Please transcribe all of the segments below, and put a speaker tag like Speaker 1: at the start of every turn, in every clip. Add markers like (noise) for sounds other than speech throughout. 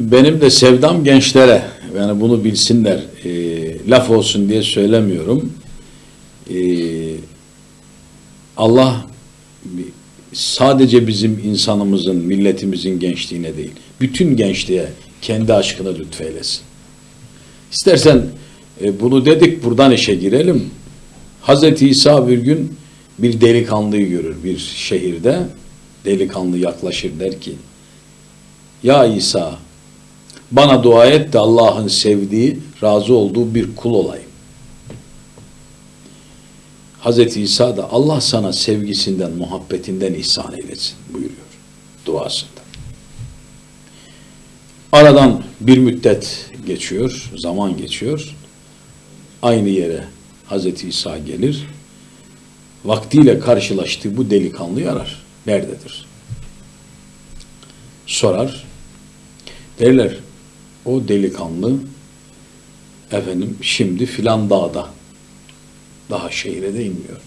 Speaker 1: benim de sevdam gençlere. Yani bunu bilsinler. E, laf olsun diye söylemiyorum. E, Allah sadece bizim insanımızın, milletimizin gençliğine değil, bütün gençliğe kendi aşkını lütfeylesin. İstersen e, bunu dedik, buradan işe girelim. Hazreti İsa bir gün bir delikanlıyı görür bir şehirde. Delikanlı yaklaşır der ki, Ya İsa, bana dua et de Allah'ın sevdiği, razı olduğu bir kul olayım. Hazreti İsa da Allah sana sevgisinden, muhabbetinden ihsan eylesin buyuruyor duasında. Aradan bir müddet geçiyor, zaman geçiyor. Aynı yere Hazreti İsa gelir. Vaktiyle karşılaştığı bu delikanlıyı arar. Nerededir? Sorar. Derler o delikanlı efendim şimdi filan dağda daha şehire de inmiyor.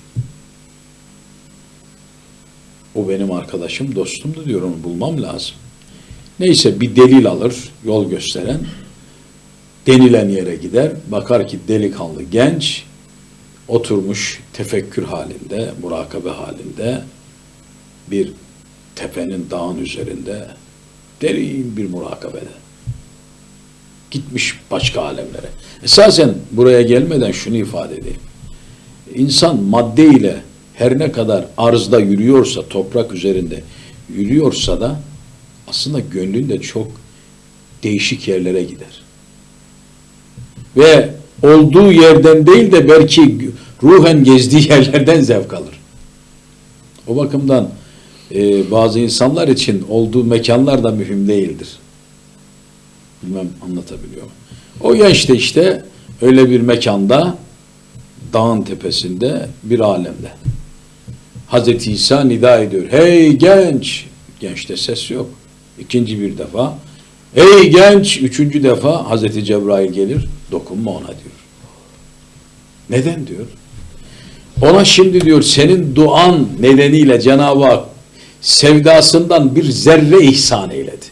Speaker 1: O benim arkadaşım, dostumdu diyor onu bulmam lazım. Neyse bir delil alır, yol gösteren. Denilen yere gider, bakar ki delikanlı genç, oturmuş tefekkür halinde, murakabe halinde bir tepenin dağın üzerinde derin bir murakabede. Gitmiş başka alemlere. Esasen buraya gelmeden şunu ifade edeyim. İnsan madde ile her ne kadar arzda yürüyorsa, toprak üzerinde yürüyorsa da aslında gönlünde çok değişik yerlere gider. Ve olduğu yerden değil de belki ruhen gezdiği (laughs) yerlerden zevk alır. O bakımdan e, bazı insanlar için olduğu mekanlar da mühim değildir. Bilmem anlatabiliyor muyum? O genç de işte öyle bir mekanda dağın tepesinde bir alemde. Hazreti İsa nida ediyor. Hey genç! Gençte ses yok. İkinci bir defa. Hey genç! Üçüncü defa Hazreti Cebrail gelir. Dokunma ona diyor. Neden diyor? Ona şimdi diyor senin duan nedeniyle Cenab-ı Hak sevdasından bir zerre ihsan eyledi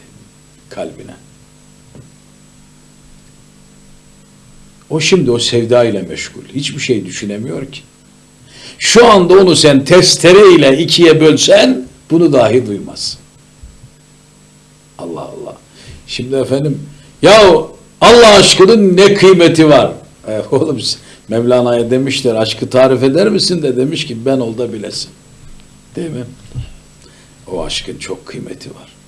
Speaker 1: O şimdi o sevda ile meşgul. Hiçbir şey düşünemiyor ki. Şu anda onu sen testere ile ikiye bölsen bunu dahi duymaz. Allah Allah. Şimdi efendim ya Allah aşkının ne kıymeti var? E, oğlum Mevlana'ya demişler aşkı tarif eder misin de demiş ki ben ol bilesin. Değil mi? O aşkın çok kıymeti var.